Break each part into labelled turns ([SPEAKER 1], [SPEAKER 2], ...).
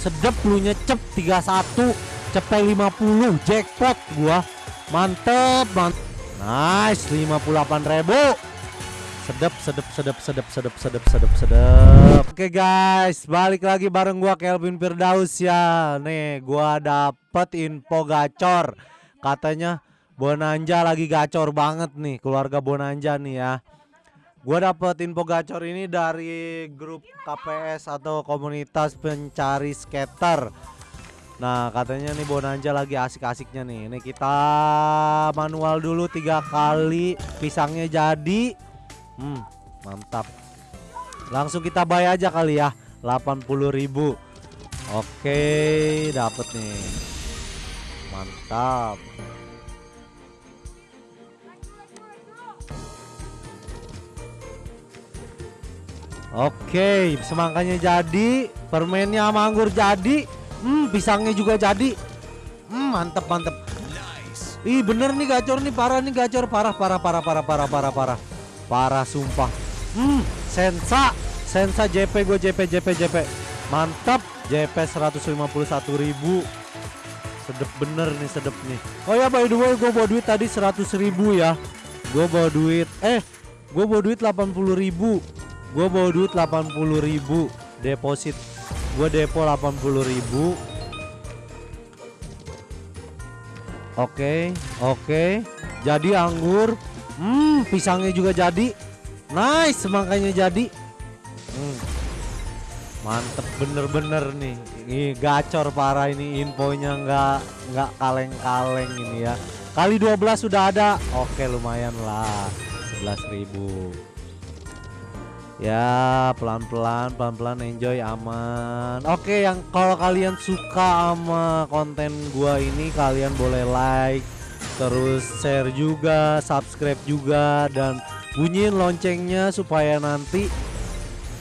[SPEAKER 1] sedep lu nyecep 31 cepet 50 jackpot gua. Mantep mantep nice 58 ribu. Sedep sedep sedep sedep sedep sedep sedep sedep oke guys balik lagi bareng gua Kelvin Firdaus ya. Nih gua dapet info gacor. Katanya Bonanja lagi gacor banget nih keluarga Bonanja nih ya Gua dapet info gacor ini dari grup KPS atau komunitas pencari skater. Nah katanya nih Bonanja lagi asik-asiknya nih. Ini kita manual dulu tiga kali pisangnya jadi. Hmm mantap. Langsung kita buy aja kali ya 80.000 Oke dapet nih. Mantap. Oke, semangkanya jadi, permennya manggur jadi, hmm, pisangnya juga jadi. Hmm, mantep mantep. Nice. Ih, bener nih gacor nih parah nih gacor parah parah parah parah parah parah parah. Parah sumpah. Hmm, sensa, sensa JP gue JP JP JP. Mantap, JP 151 ribu. Sedep bener nih, sedep nih. Oh ya, by the way, gue bawa duit tadi 100 ribu ya. Gue bawa duit, eh, gue bawa duit 80 ribu Gue bawa duit 80 ribu Deposit. Gue depo 80 ribu. Oke Oke. Jadi anggur. Hmm pisangnya juga jadi. Nice semangkanya jadi. Hmm. Mantep bener-bener nih. Ini gacor parah ini infonya nggak nggak kaleng-kaleng ini ya. Kali 12 sudah ada. Oke lumayan lah. 11 ribu Ya pelan-pelan pelan-pelan enjoy aman. Oke yang kalau kalian suka sama konten gua ini kalian boleh like Terus share juga subscribe juga Dan bunyiin loncengnya supaya nanti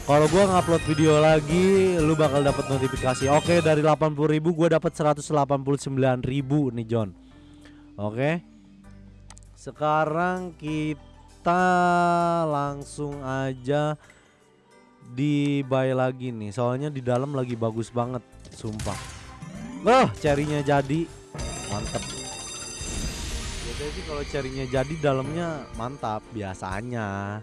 [SPEAKER 1] kalau gua ngupload video lagi lu bakal dapat notifikasi. Oke dari 80.000 gua dapat 189.000 nih John Oke? Sekarang kita kita langsung aja di buy lagi nih. Soalnya di dalam lagi bagus banget sumpah. Wah cerinya jadi. Mantep. Biasanya sih kalau cerinya jadi dalamnya mantap biasanya.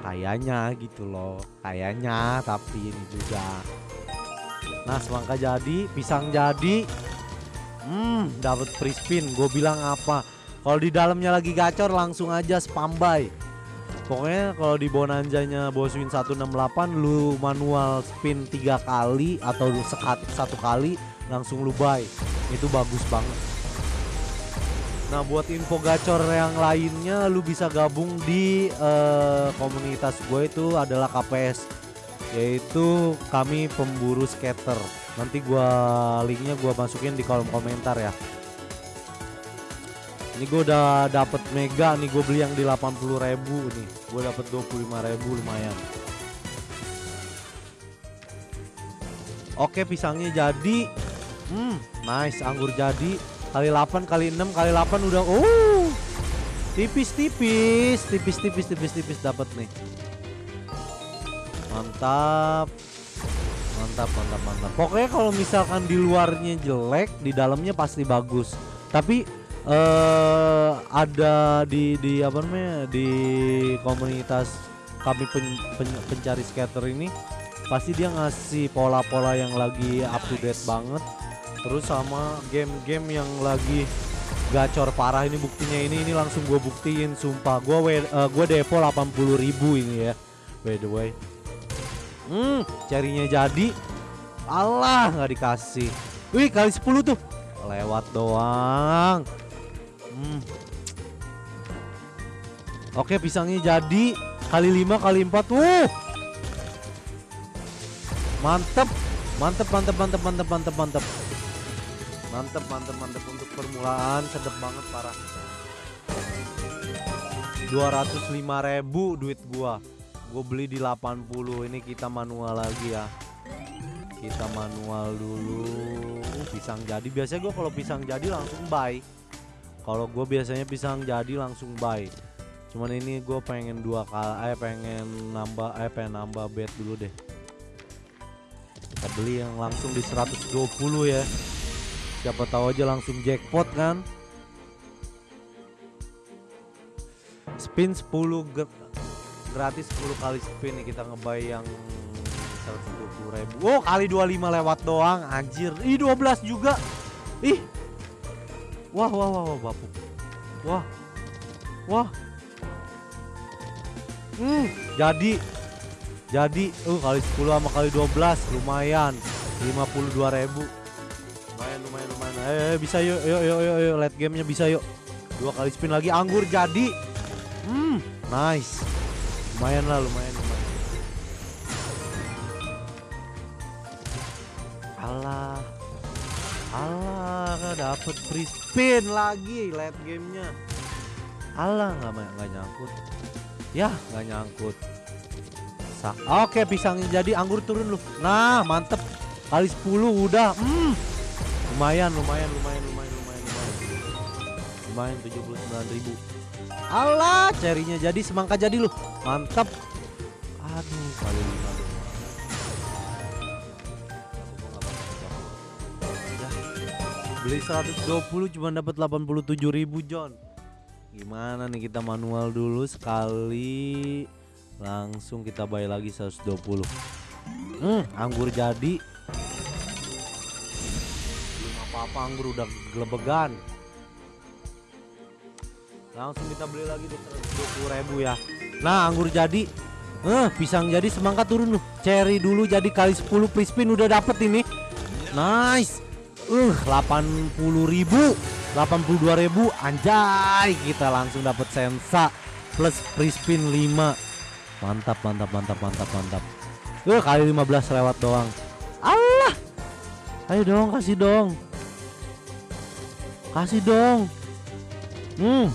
[SPEAKER 1] Kayaknya gitu loh. Kayaknya tapi ini juga. Nah semangka jadi pisang jadi. Hmm dapat free spin gue bilang apa kalau di dalamnya lagi gacor langsung aja spam buy. Pokoknya kalau di bonanjanya Boswin 168 lu manual spin tiga kali atau sekat satu kali langsung lu buy. Itu bagus banget. Nah, buat info gacor yang lainnya lu bisa gabung di uh, komunitas gue itu adalah KPS yaitu kami pemburu skater. Nanti gua linknya gua masukin di kolom komentar ya. Ini gue udah dapet mega nih gue beli yang di 80 ribu nih. Gue dapet 25 ribu lumayan. Oke pisangnya jadi. Hmm nice anggur jadi. Kali 8 kali 6 kali 8 udah Oh Tipis-tipis Tipis-tipis tipis-tipis dapet nih. Mantap. Mantap mantap mantap. Pokoknya kalau misalkan di luarnya jelek Di dalamnya pasti bagus. Tapi uh, ada di di apa namanya di komunitas kami pen, pen, pencari skater ini pasti dia ngasih pola-pola yang lagi up to date banget. Terus sama game-game yang lagi gacor parah ini buktinya. Ini ini langsung gue buktiin sumpah. Gue uh, gue depo 80 ribu ini ya by the way. Hmm carinya jadi. Allah nggak dikasih. Wih kali 10 tuh. Lewat doang Oke pisangnya jadi. Kali 5 kali 4 Wuh! Mantep. Mantep mantep mantep mantep mantep mantep. Mantep mantep mantep. Untuk permulaan sedep banget parah. 205 ribu duit gua. Gue beli di 80 ini kita manual lagi ya. Kita manual dulu. Uh, pisang jadi. Biasanya gue kalau pisang jadi langsung buy. Kalau gue biasanya pisang jadi langsung buy cuman ini gue pengen dua kali eh pengen nambah eh pengen nambah bed dulu deh. Kita beli yang langsung di 120 ya. Siapa tahu aja langsung jackpot kan? Spin 10 gratis 10 kali spin nih kita ngebay yang 120 ribu. Oh kali 25 lewat doang anjir. Ih 12 juga. Ih. Wah wah wah wah bapuk. Wah. Wah Hmm jadi Jadi uh kali 10 sama kali 12 lumayan 52 ribu Lumayan lumayan lumayan Eh, eh bisa yuk yuk yuk yuk, yuk. Late gamenya bisa yuk Dua kali spin lagi anggur jadi Hmm nice Lumayan lah lumayan lumayan Alah. Alah, dapet free spin lagi late gamenya. Alah, nggak nggak nyangkut. Ya, nggak nyangkut. Sa Oke, pisangnya jadi anggur turun lu. Nah, mantep. Kali 10 udah. Hmm. Lumayan, lumayan, lumayan, lumayan, lumayan, lumayan. Lumayan 79.000. Alah, cerinya jadi semangka jadi lu. Mantep. Aduh, kali lima beli 120 cuma dapat 87.000 John gimana nih kita manual dulu sekali. Langsung kita bayar lagi 120 hmm, anggur jadi. Belum apa-apa anggur udah gelebegan. Langsung kita beli lagi di 120 ribu ya. Nah anggur jadi. Eh pisang jadi semangka turun loh cherry dulu jadi kali 10 free spin udah dapet ini. Nice. Uh, 80 ribu 82 ribu Anjay Kita langsung dapat sensa Plus free spin 5 Mantap mantap mantap mantap mantap. Uh, kali 15 lewat doang. Allah! Ayo dong kasih dong. Kasih dong. Hmm.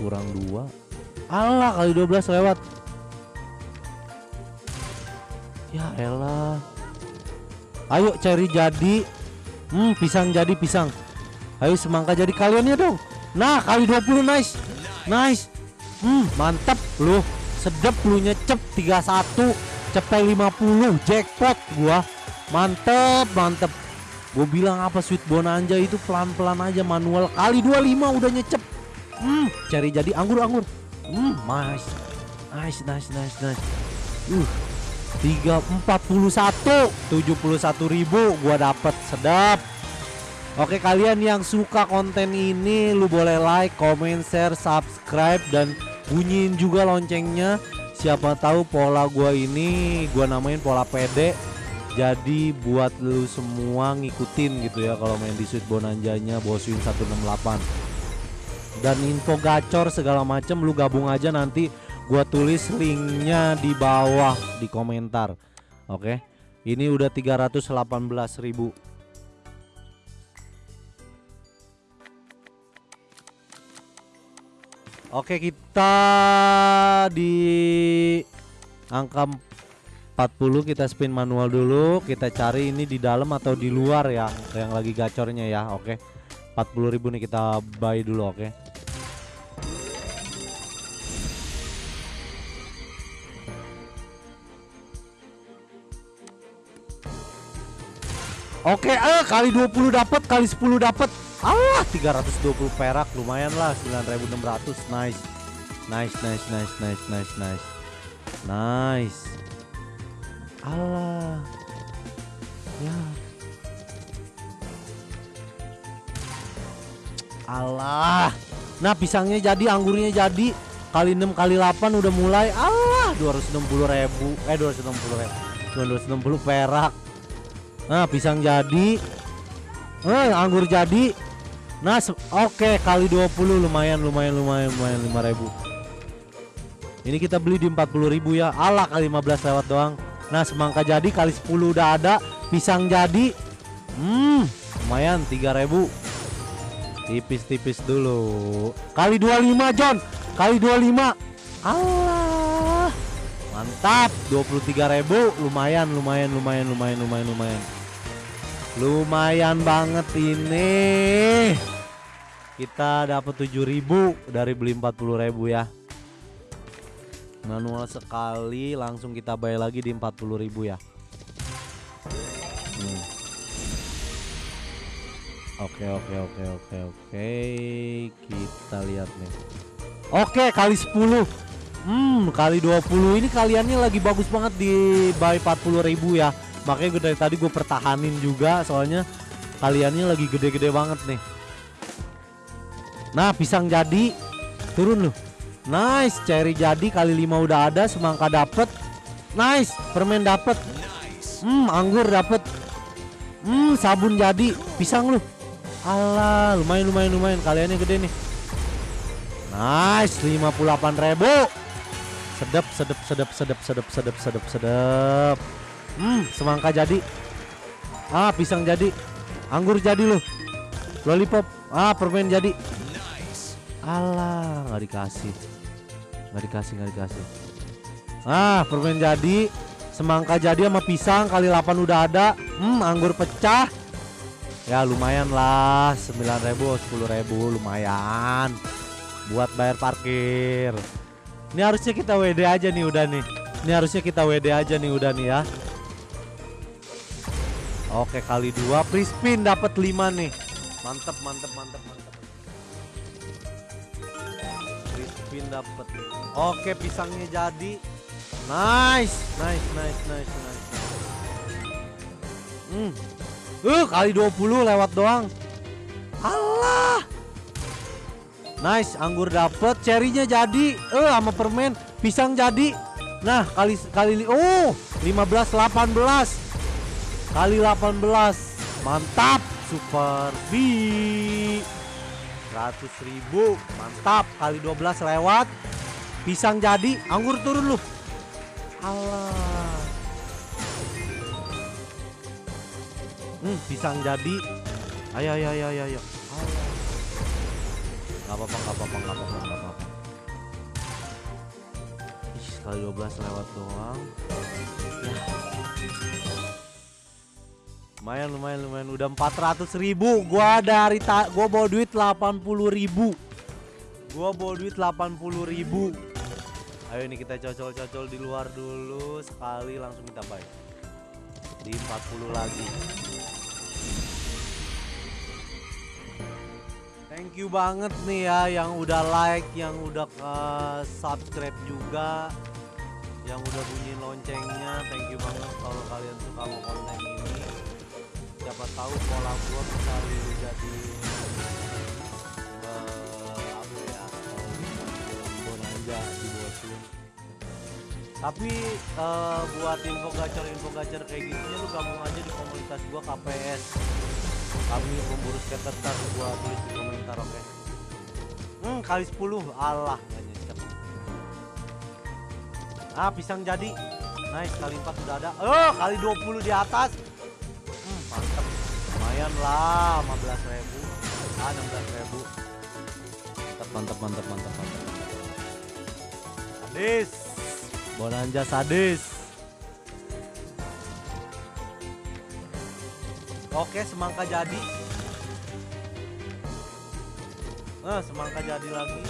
[SPEAKER 1] Kurang dua. Allah kali 12 lewat. Ya elah. Ayo cari jadi. Hmm, pisang jadi pisang. Ayo semangka jadi kalian ya dong. Nah, kali 20 nice. Nice. Hmm, mantap lu. Sedap lu nyecep 31, cepet 50, jackpot gua. Mantep, mantep. Gue bilang apa sweet bonanza itu pelan-pelan aja manual kali 25 udah nyecep. Hmm, cari jadi anggur-anggur. Hmm, nice. Nice, nice, nice, nice. Uh, 341 71 ribu gua dapet sedap Oke kalian yang suka konten ini lu boleh like, comment, share, subscribe dan bunyiin juga loncengnya. Siapa tahu pola gua ini gua namain pola pede. Jadi buat lu semua ngikutin gitu ya kalau main di Sweet Bonanjanya Boswin 168 dan info gacor segala macem lu gabung aja nanti gua tulis linknya di bawah di komentar. Oke? Ini udah 318.000 Oke kita di angka 40 kita spin manual dulu. Kita cari ini di dalam atau di luar ya yang lagi gacornya ya. Oke 40.000 nih kita buy dulu oke. Oke, eh kali 20 dapat, kali 10 dapat. Ah, 320 perak lumayan lah 9600. Nice. Nice, nice, nice, nice, nice, nice. Nice. Allah. Ya. Allah. Nah, pisangnya jadi, anggurnya jadi. Kali 6 kali 8 udah mulai. Allah, 260 ribu. Eh, 260 ribu. 260 perak. Nah, pisang jadi. Eh, anggur jadi. Nah, oke okay, kali 20 lumayan lumayan lumayan lumayan 5000. Ini kita beli di 40.000 ya. Ala kali 15 lewat doang. Nah, semangka jadi kali 10 udah ada. Pisang jadi. Hmm, lumayan 3000. Tipis-tipis dulu. Kali 25 John. Kali 25. Allah. Mantap, 23.000 lumayan lumayan lumayan lumayan lumayan lumayan. Lumayan banget ini. Kita dapat 7000 dari beli 40000 ya. Manual sekali langsung kita bayar lagi di 40000 ya. Hmm. Oke oke oke oke oke. Kita lihat nih. Oke kali 10. Hmm, kali 20 ini kalian lagi bagus banget di buy 40000 ya. Makanya gue dari tadi gue pertahanin juga soalnya kaliannya lagi gede-gede banget nih. Nah pisang jadi turun loh Nice cherry jadi kali 5 udah ada semangka dapet. Nice permen dapet. Hmm anggur dapet. Hmm sabun jadi pisang loh Alah lumayan lumayan lumayan kaliannya gede nih. Nice 58 ribu. Sedap sedap sedap sedap sedap sedap sedap sedap Hmm semangka jadi. Ah pisang jadi. Anggur jadi loh. Lollipop. Ah permen jadi. Alah nggak dikasih. Nggak dikasih nggak dikasih. Ah permen jadi. Semangka jadi sama pisang kali 8 udah ada. Hmm anggur pecah. Ya lumayan lah. 9.000 10.000 lumayan. Buat bayar parkir. Ini harusnya kita WD aja nih udah nih. Ini harusnya kita WD aja nih udah nih ya Oke kali dua free spin dapat 5 nih Mantep mantep mantep mantep Free spin dapat Oke pisangnya jadi Nice Nice nice nice nice Hmm Uh, kali 20 lewat doang. Allah. Nice, anggur dapet, cherrynya jadi. Eh, uh, sama permen, pisang jadi. Nah, kali kali oh, 15 18. Kali 18. Mantap, super B. 100 ribu mantap kali 12 lewat pisang jadi anggur turun loh Allah Hmm, pisang jadi. Ayo ayo ayo ayo ayo. Gak apa-apa, gak apa-apa, gak apa-apa, gak apa-apa. Ih, sekali 12 lewat doang. Lumayan, lumayan, lumayan. Udah 400 ribu. Gua dari ta gua bawa duit 80 ribu. Gua bawa duit 80 ribu. Ayo ini kita cocol-cocol di luar dulu sekali langsung kita buy. Di 40 lagi. Thank you banget nih ya yang udah like, yang udah uh, subscribe juga, yang udah bunyi loncengnya. Thank you banget kalau kalian suka sama konten ini. Siapa tahu pola gua bisa jadi uh, apa ya di. Tapi uh, buat info gacor info gacor kayak gitunya lu gabung aja di komunitas gua KPS kami pemburu skater gua tulis di komentar oke? Okay? hmm kali 10 Allah nyesek ah pisang jadi. Nice kali 4 udah ada. Oh kali 20 di atas lah 15 ribu ah 16 ribu mantep mantep mantep mantep sadis bonanja sadis Oke, semangka jadi. Nah, semangka jadi lagi.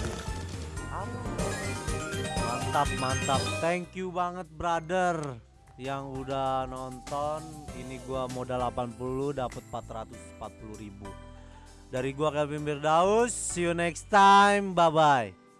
[SPEAKER 1] Mantap, mantap. Thank you banget, brother. Yang udah nonton. Ini gua modal 80 dapat 440 ribu. Dari gua Kelvin Birdaus. See you next time. Bye bye.